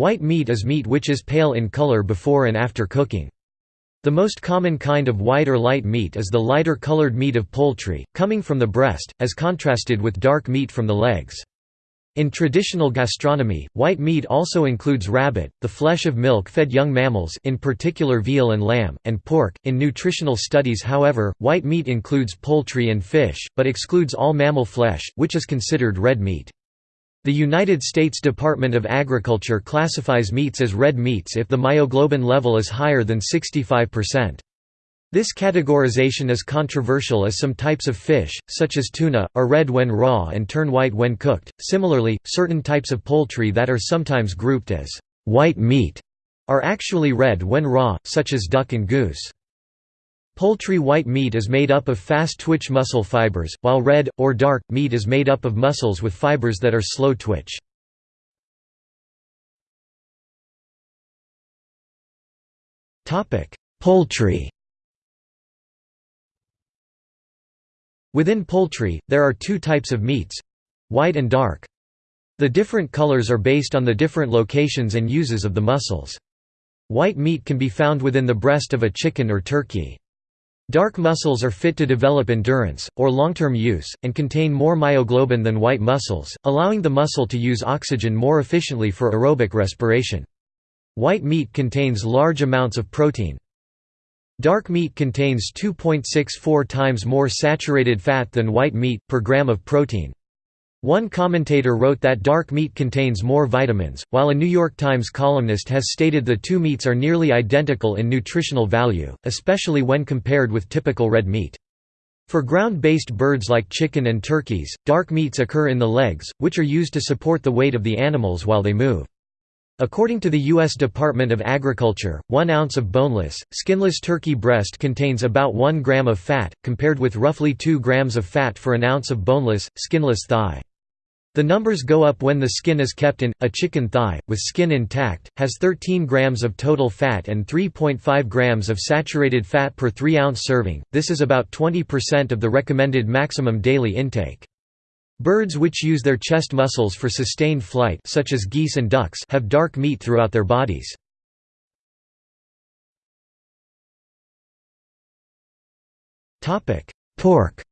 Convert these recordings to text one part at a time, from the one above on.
White meat is meat which is pale in color before and after cooking. The most common kind of white or light meat is the lighter colored meat of poultry, coming from the breast, as contrasted with dark meat from the legs. In traditional gastronomy, white meat also includes rabbit, the flesh of milk-fed young mammals in particular veal and lamb, and pork. In nutritional studies however, white meat includes poultry and fish, but excludes all mammal flesh, which is considered red meat. The United States Department of Agriculture classifies meats as red meats if the myoglobin level is higher than 65%. This categorization is controversial as some types of fish, such as tuna, are red when raw and turn white when cooked. Similarly, certain types of poultry that are sometimes grouped as white meat are actually red when raw, such as duck and goose. Poultry white meat is made up of fast-twitch muscle fibers, while red, or dark, meat is made up of muscles with fibers that are slow-twitch. Poultry Within poultry, there are two types of meats—white and dark. The different colors are based on the different locations and uses of the muscles. White meat can be found within the breast of a chicken or turkey. Dark muscles are fit to develop endurance, or long-term use, and contain more myoglobin than white muscles, allowing the muscle to use oxygen more efficiently for aerobic respiration. White meat contains large amounts of protein. Dark meat contains 2.64 times more saturated fat than white meat, per gram of protein. One commentator wrote that dark meat contains more vitamins, while a New York Times columnist has stated the two meats are nearly identical in nutritional value, especially when compared with typical red meat. For ground-based birds like chicken and turkeys, dark meats occur in the legs, which are used to support the weight of the animals while they move. According to the U.S. Department of Agriculture, one ounce of boneless, skinless turkey breast contains about 1 gram of fat, compared with roughly 2 grams of fat for an ounce of boneless, skinless thigh. The numbers go up when the skin is kept in. A chicken thigh, with skin intact, has 13 grams of total fat and 3.5 grams of saturated fat per 3 ounce serving, this is about 20% of the recommended maximum daily intake. Birds which use their chest muscles for sustained flight such as geese and ducks have dark meat throughout their bodies. Pork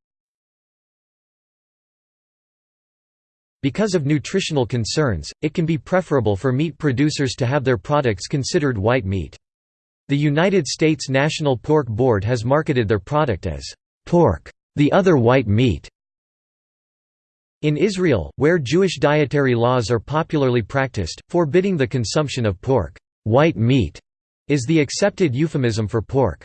Because of nutritional concerns, it can be preferable for meat producers to have their products considered white meat. The United States National Pork Board has marketed their product as pork, the other white meat. In Israel, where Jewish dietary laws are popularly practiced, forbidding the consumption of pork, white meat, is the accepted euphemism for pork.